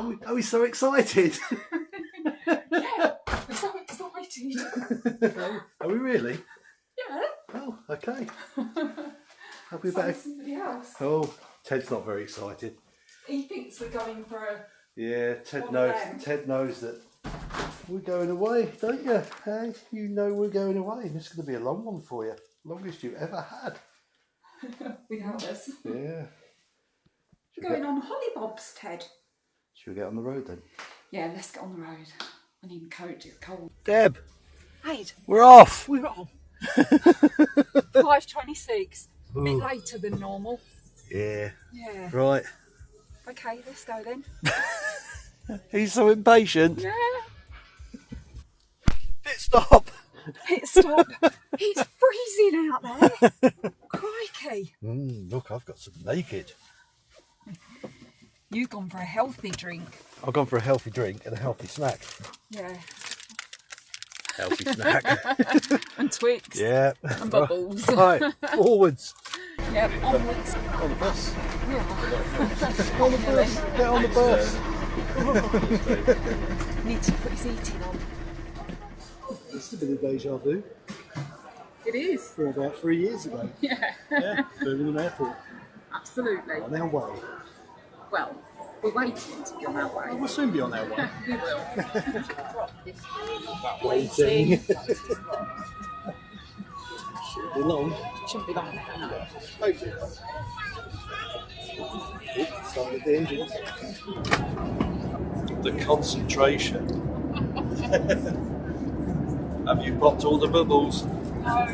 Are we, we so excited? yeah, we're so excited. are we really? Yeah. Oh, okay. We So better? somebody else. Oh, Ted's not very excited. He thinks we're going for a. Yeah, Ted knows. Ted knows that we're going away, don't you? Hey, you know we're going away. and it's going to be a long one for you, longest you've ever had. without us. Yeah. We're going on hollybobs, Ted. Should we get on the road then? Yeah, let's get on the road. I need a coat, it's cold. Deb, Hey, we're off. we're on. 5.26. A bit Ooh. later than normal. Yeah. Yeah. Right. Okay, let's go then. He's so impatient. Yeah. Pit stop. Pit stop. it's freezing out there. Crikey. Mm, look, I've got some naked. You've gone for a healthy drink. I've gone for a healthy drink and a healthy snack. Yeah. Healthy snack. And Twix. yeah. And bubbles. Right, forwards. Yep, onwards. On the bus. Yeah. On the bus. Get on the bus. Need to put his eating on. This is a bit of deja vu It is. from about three years ago. Yeah. Yeah, Birmingham Airport. Absolutely. On our way. Well, we're waiting to be on our way. We'll soon be on our way. We will. Waiting. Shouldn't be long. Shouldn't be long. Hopefully not. Oops, Started the engines. The concentration. Have you popped all the bubbles? No.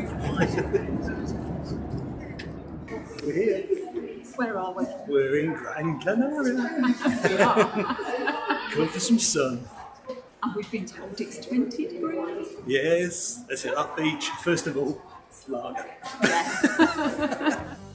We're here. Where are we? We're in Gran Canaria. We are. Going for some sun. and we've been told it's 20 degrees. Yes, let's hit that beach. First of all, lager. Yeah.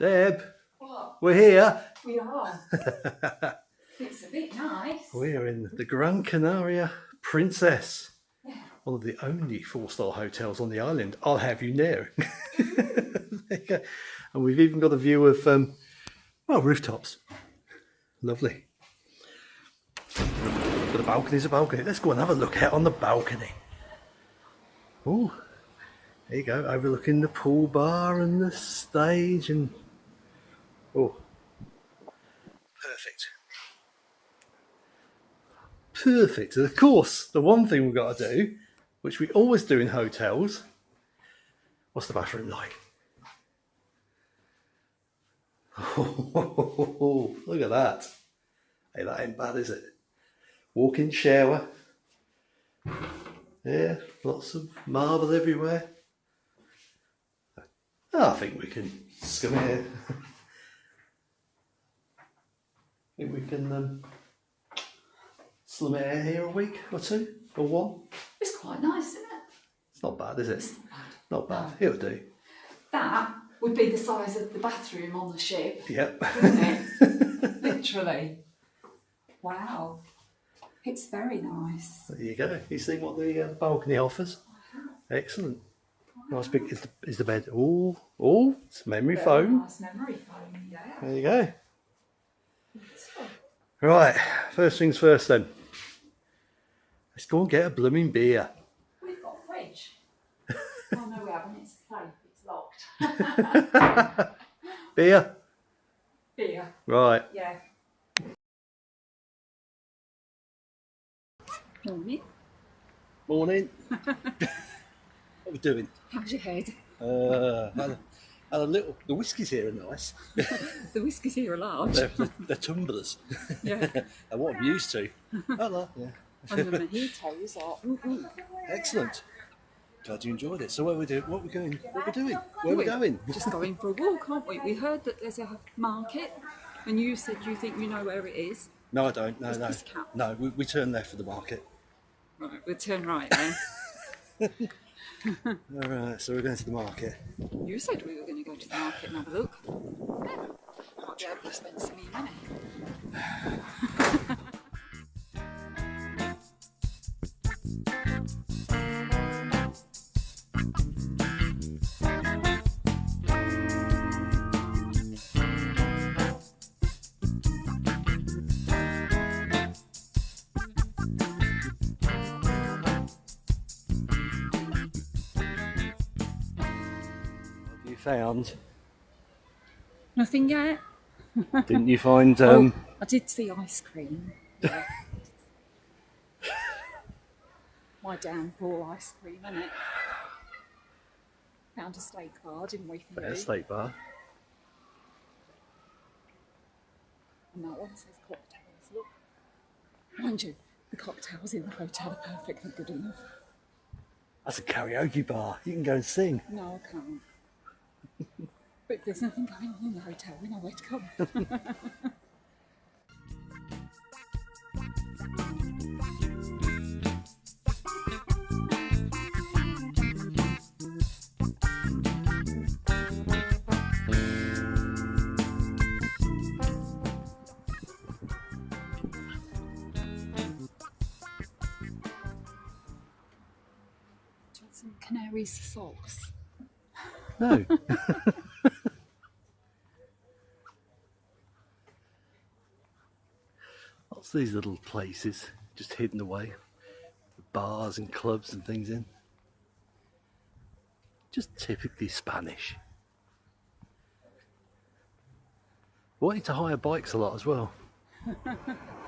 Deb, What? we're here. We are. it's a bit nice. We're in the Gran Canaria Princess, Yeah. one of the only four-star hotels on the island. I'll have you know. There you go. and we've even got a view of, um, well, rooftops. Lovely. But a balcony's a balcony. Let's go and have a look out on the balcony. Oh, there you go, overlooking the pool bar and the stage and oh, perfect. Perfect. And of course, the one thing we've got to do, which we always do in hotels, what's the bathroom like? Oh, look at that. Hey, that ain't bad, is it? Walk-in shower. Yeah, lots of marble everywhere. I think we can scum here. Think we can um, slum it out here a week or two or one. It's quite nice, isn't it? It's not bad, is it? It's Not bad. Not bad. It'll do. That would be the size of the bathroom on the ship, Yep. wouldn't it? Literally. Wow. It's very nice. There you go. You see what the uh, balcony offers? Excellent. Nice big. Is the, is the bed? Oh, oh, it's memory Very foam. Nice memory foam, yeah. There you go. Right. First things first then. Let's go and get a blooming beer. We've got a fridge. oh no, we haven't. It's safe. It's locked. Beer. Beer. Right. Yeah. Morning. Morning. what are we doing? How's your head? Uh, had a, little. The whiskies here are nice. The whiskies here are large. They're, they're, they're tumblers. yeah. and what I'm used to. Hello. Yeah. And the mojitos are. Ooh, ooh. Excellent. Glad you enjoyed it. So where we do? What we going? What we doing? Where we going? We're just going for a walk, aren't we? We heard that there's a market, and you said you think you know where it is. No, I don't. No, no, no. We, we turn left for the market. Right, we'll turn right then. Alright, so we're going to the market. You said we were going to go to the market and have a look. Yeah. Might be spend some money. found? Nothing yet. Didn't you find um oh, I did see ice cream. Yeah. My downfall ice cream, isn't it? Found a steak bar, didn't we? For a you? steak bar? And that one says cocktails. Look. Mind you, the cocktails in the hotel are perfectly good enough. That's a karaoke bar. You can go and sing. No, I can't. But there's nothing going on in the hotel, we know where to come. Some canaries sauce? No. What's these little places just hidden away? Bars and clubs and things in. Just typically Spanish. Wanting to hire bikes a lot as well.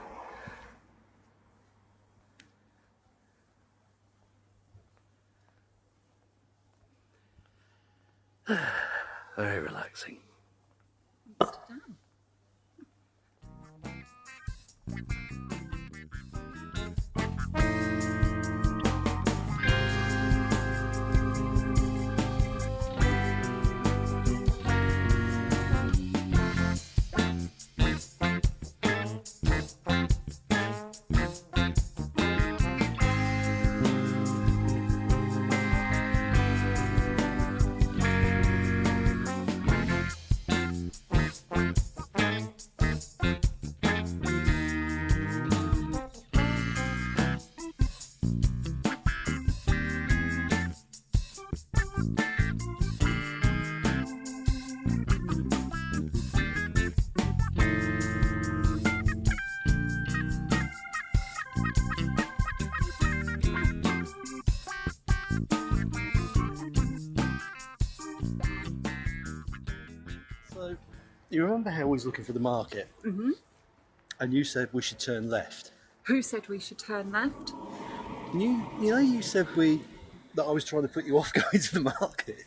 Very relaxing. Amsterdam. So, you remember how we was looking for the market? Mm-hmm. And you said we should turn left. Who said we should turn left? You, you know, you said we that I was trying to put you off going to the market.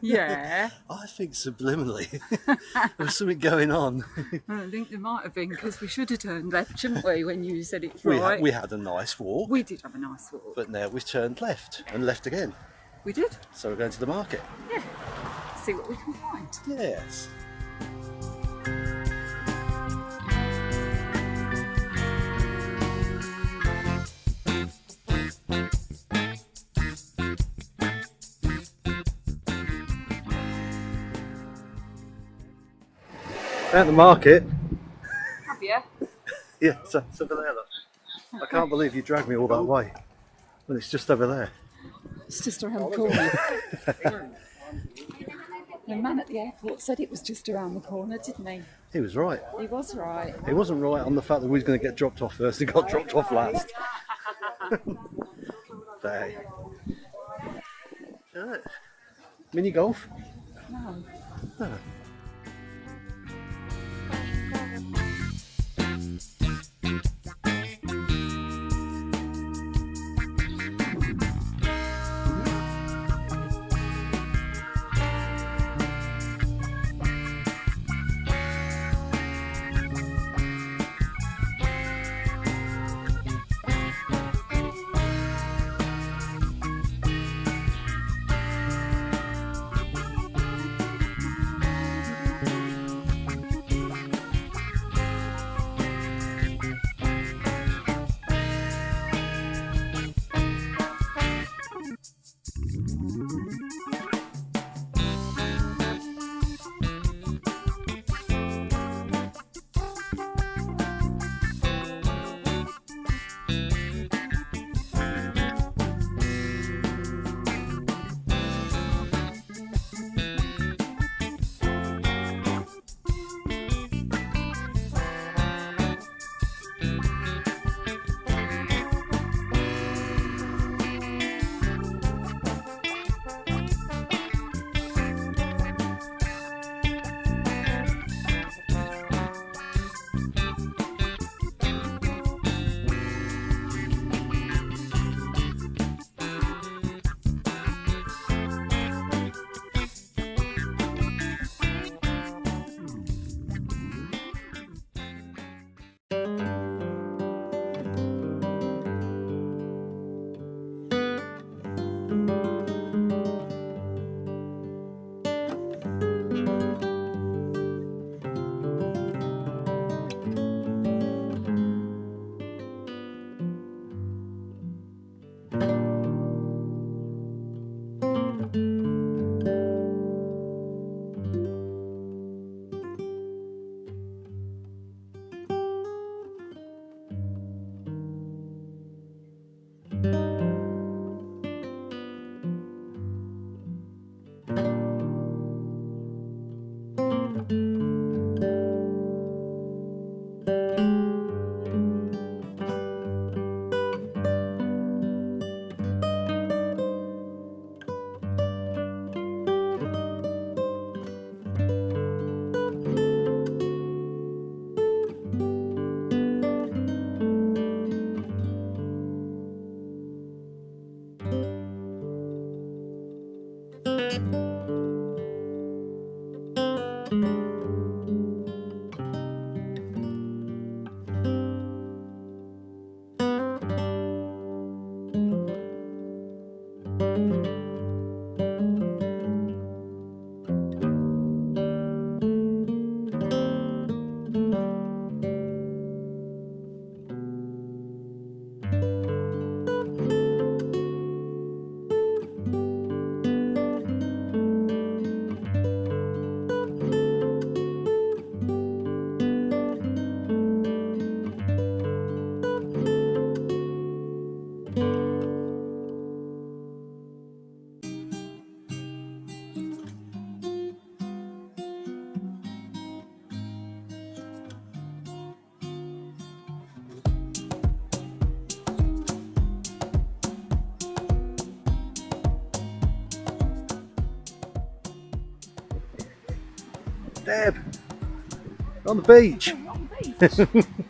Yeah. I think subliminally there was something going on. I think there might have been because we should have turned left, shouldn't we, when you said it We, right? had, we had a nice walk, We did have a nice walk. but now we've turned left and left again. we did. So we're going to the market. Yeah. See what we can find. Yes. At the market. Have you? Yeah, it's, it's over there. Look. I can't believe you dragged me all that way. Well, it's just over there. It's just around the corner. the man at the airport said it was just around the corner, didn't he? He was right. He was right. He wasn't right on the fact that we was going to get dropped off first and got dropped off last. there. Right. Mini golf? No. No. On the beach.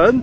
fun?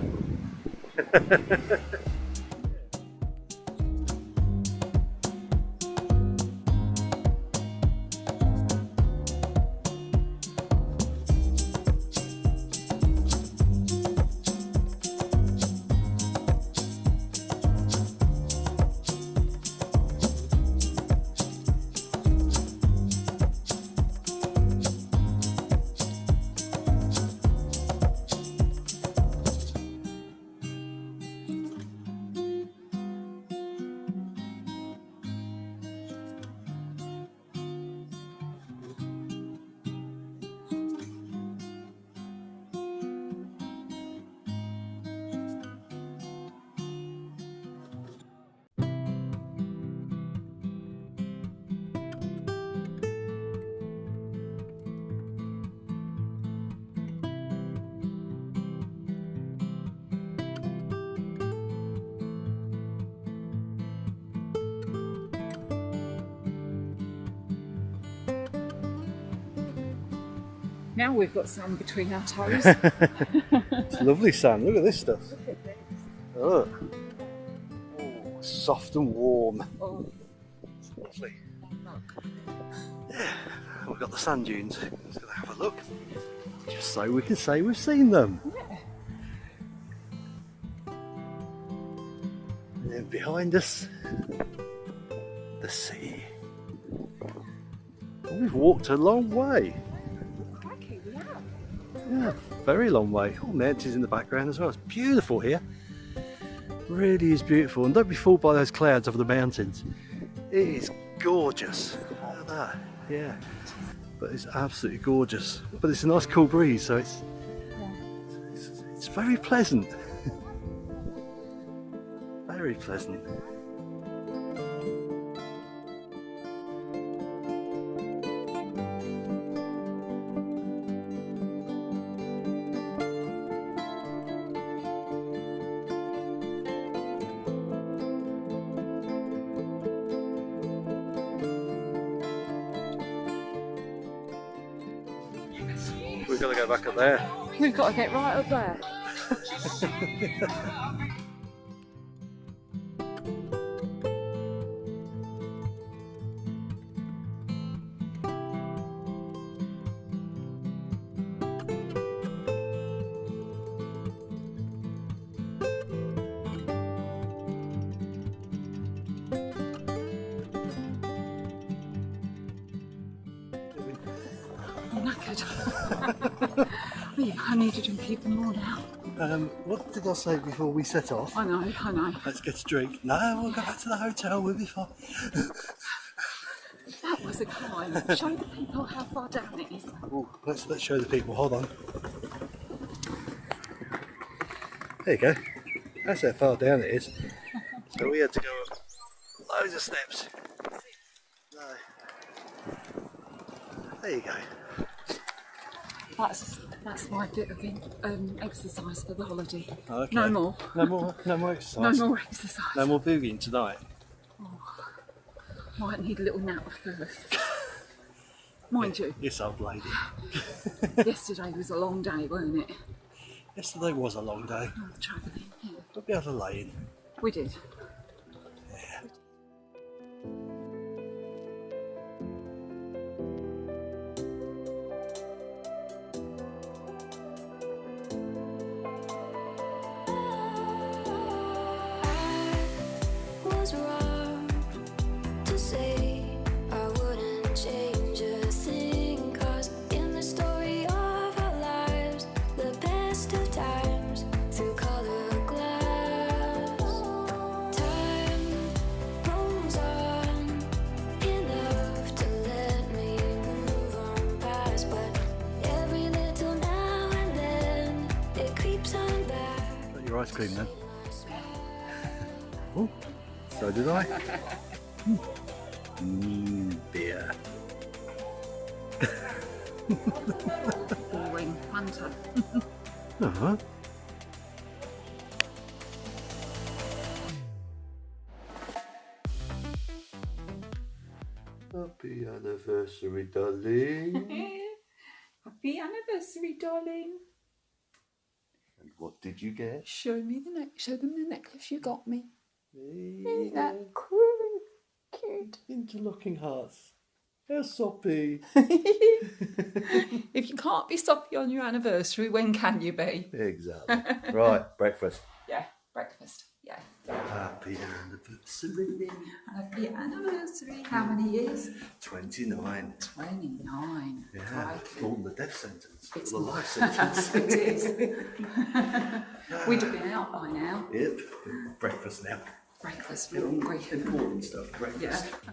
Now we've got sand between our toes. It's lovely sand. Look at this stuff. Look at this. Oh. oh soft and warm. Oh, It's lovely. look. We've got the sand dunes. Let's go have a look. Just so we can say we've seen them. Yeah. And then behind us, the sea. We've walked a long way. Very long way. Oh, All mountains in the background as well. It's beautiful here. Really is beautiful. And don't be fooled by those clouds over the mountains. It is gorgeous. Look at that. Yeah. But it's absolutely gorgeous. But it's a nice cool breeze, so it's it's, it's very pleasant. very pleasant. Go back up there. We've got to get right up there. Um, what did I say before we set off? I know, I know. Let's get a drink. No, we'll go back to the hotel. We'll be fine. That was a climb. Show the people how far down it is. Ooh, let's let's show the people. Hold on. There you go. That's how far down it is. So we had to go up loads of steps. No. There you go. That's that's my bit of um, exercise for the holiday. Okay. No more. No more. No more exercise. No more exercise. No more boogieing tonight. Might need a little nap first. Mind you, Yes, old lady. yesterday was a long day, wasn't it? Yesterday was a long day. Oh, travelling. Yeah, We'll be able to lay in. we did. Your ice cream then? Oh, so did I. Mmm, beer. Boring. Hunter. Uh-huh. Happy anniversary, darling. Happy anniversary, darling. And what did you get? Show me the neck. Show them the necklace you got me. Isn't that cool? Cute. Interlocking hearts. How soppy. If you can't be soppy on your anniversary, when can you be? exactly. right, breakfast. Yeah, breakfast. Yeah. Happy anniversary. Happy anniversary. How many years? 29. 29. Yeah, Crikey. more than the death sentence. It's- the life sentence. it is. We'd have been out by now. yep. Breakfast now. Breakfast, we're hungry. Important stuff. Breakfast. Yeah.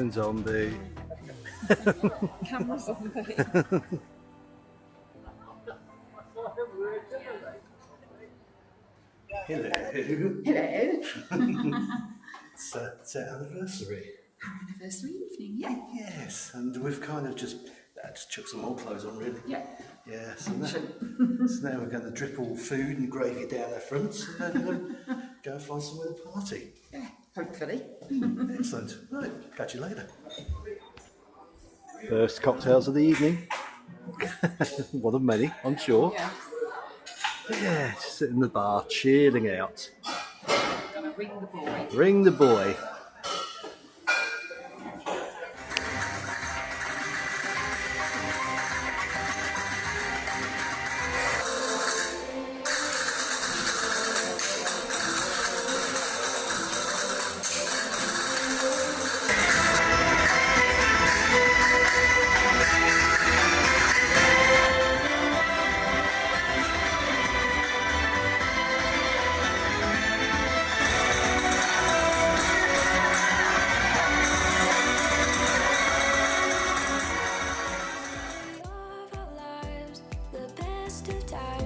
Phone zombie. Cameras on there. Hello. Hello. It's, uh, it's our anniversary. Anniversary evening, yeah. Yes, and we've kind of just uh, just chucked some old clothes on, really. Yeah. Yeah, so now, so now we're going to drip all food and gravy down our fronts and then um, go and find somewhere to party. Yeah, hopefully. Excellent. Right, catch you later. First cocktails of the evening. One of many, I'm sure. Yeah. Yeah, just sitting in the bar, chilling out. Gonna ring the boy. Ring the boy.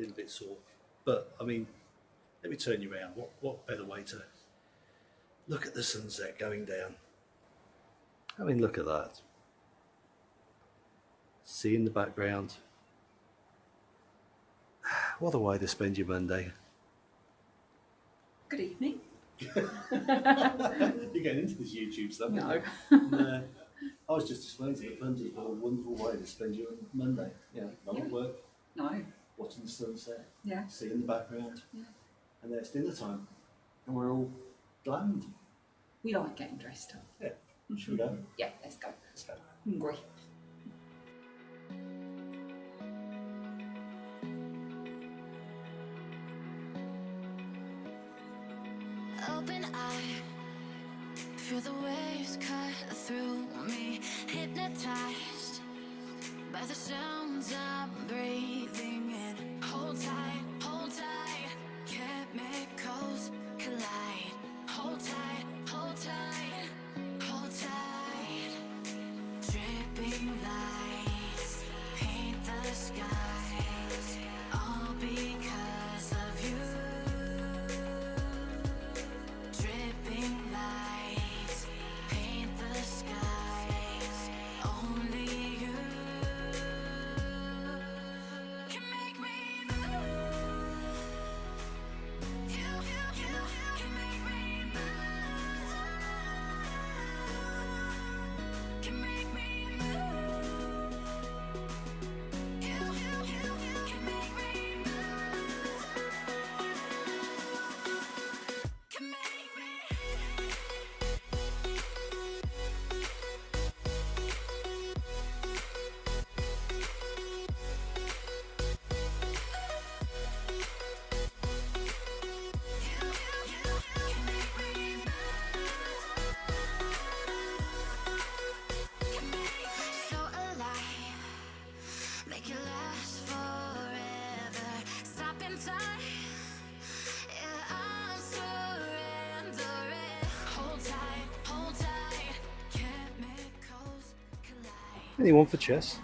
A little bit sore. But, I mean, let me turn you around. What, what better way to look at the sunset going down? I mean, look at that. Sea in the background. What a way to spend your Monday. Good evening. You're getting into this YouTube stuff. No. no. I was just explaining to the what a wonderful way to spend your Monday. Yeah, not Yeah. work, No. Watching the sunset, Yeah. sea in the background, Yeah. and then it's dinner time, and we're all glammed. We like getting dressed up. Yeah, should we go? Yeah, let's go. Let's go. Hungry. Anyone for chess?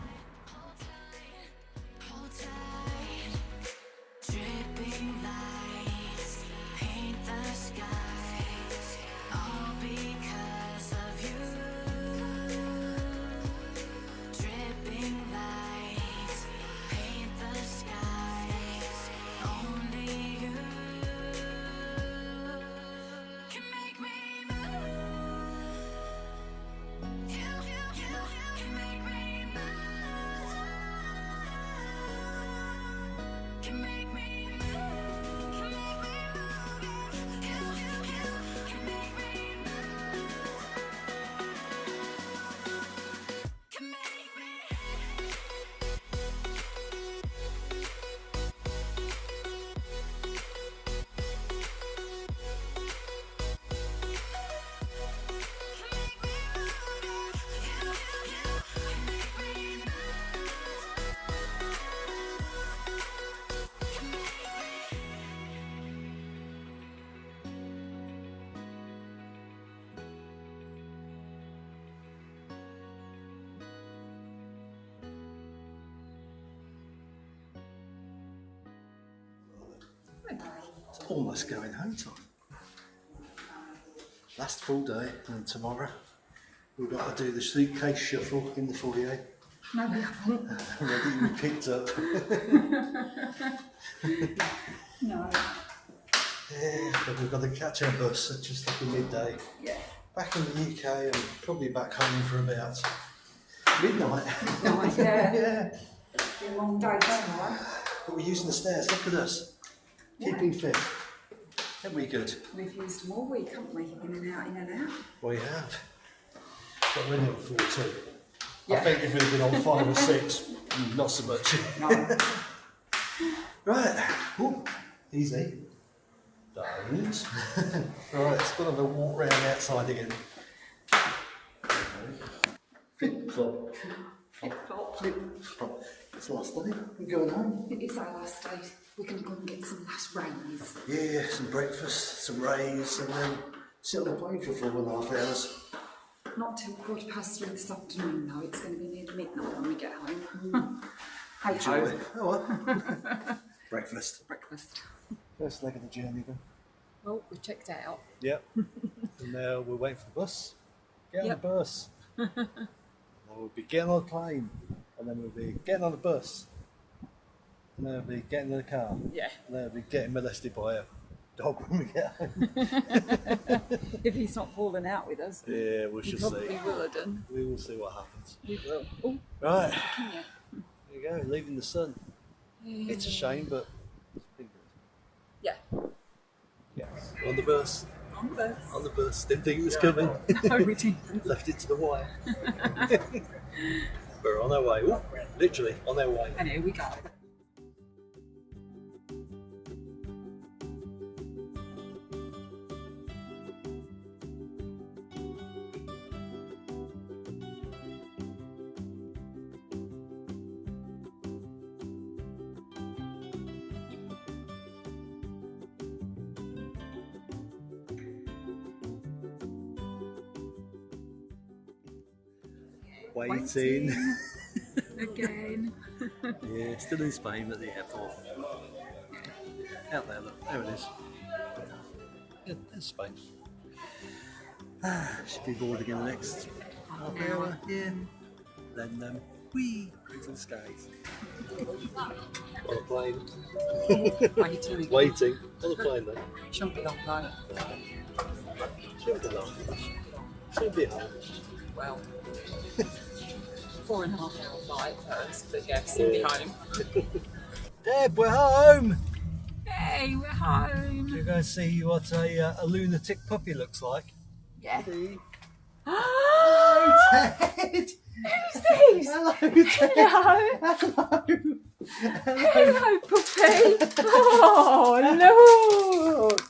It's almost going home time. Last full day, and tomorrow we've got to do the suitcase shuffle in the foyer. No, we haven't. Ready to be picked up. No. Yeah, but we've got to catch our bus at just after midday. Yeah. Back in the UK and probably back home for about midnight. Nice, yeah. yeah. Be a long day tomorrow. But we're using the stairs. Look at us. Keeping fit. Ain't we good? We've used them all week, haven't we? In and out, in and out. We have. But we're only on four. I think if we'd been on five or six, not so much. No. Right. Ooh, easy. Don't. right, let's go have a walk round outside again. Flip flop. Flip flop. Flip flop. It's the last day. We're going home. It is our last day. We're going to go and get some nice rays. Yeah, some breakfast, some rays, and then sit on the plane for four and a half hours. Not till quarter past three this afternoon, though. It's going to be near midnight when we get home. hey Joy. ho. Oh well. breakfast. Breakfast. First leg of the journey then. Well, we checked out. Yep. and now we're waiting for the bus. Get on Yep. the bus. we'll be getting on the plane. And then we'll be getting on the bus. And then we'll be getting in the car. Yeah. And then we'll be getting molested by a dog when we get home. If he's not falling out with us, yeah, we he shall probably see. will have done. We will see what happens. We will. Oh, Right. yeah. There you go, leaving the sun. It's a shame, but it's been good. Yeah. Yes. On the bus. On the bus. On the bus. Didn't think it was coming. No, we didn't. Left it to the wire. We're on our way. Ooh, literally on our way. And here we go. Waiting. Again. yeah, still in Spain at the airport. Out there, look. There it is. Yeah, there's Spain. Ah, should be bored again the next half hour. Yeah. Then, um, whee, into the skies. on a plane. Waiting. Waiting. On a plane then. Shouldn't be long though. Shouldn't be long. Should be home. Well, four and a half hour flight first, but yes, we'll be home. Deb, we're home! Hey, we're home. You're going to see what a, uh, a lunatic puppy looks like. Yeah. Hello, Ted! Who's this? Hello, Ted! Hello. Hello! Hello, puppy. Oh, look.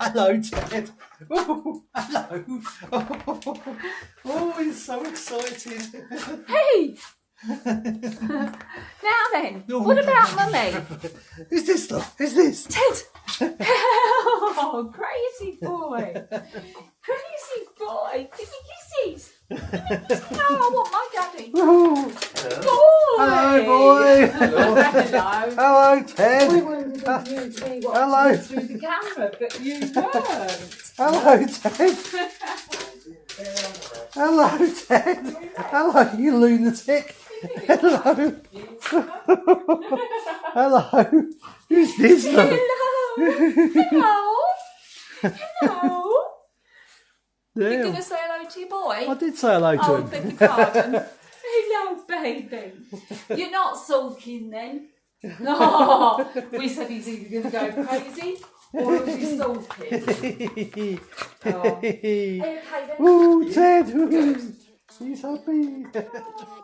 Hello, Ted! Oh, hello! Oh, oh, he's so excited! Hey. now then, No. what about mummy? Who's this stuff? Who's this? Ted. Oh, crazy boy. Crazy boy. Give me kisses. Give me kisses. No, I want my daddy. Oh. Hello, boy! Hello. Hello, We Ted! wanted you to be Hello. through the camera, but you weren't. Hello, Ted! Hello, Ted! Hello, you lunatic! Hello! Hello! Who's this? Hello. Hello. Hello. You're going to say hello to your boy? I did say hello to Oh, him. beg your pardon. Hello, baby. You're not sulking then? No. Oh, we said he's either going to go crazy or he'll sulking. Oh. Okay then? Ooh, Ted! He's happy. Oh.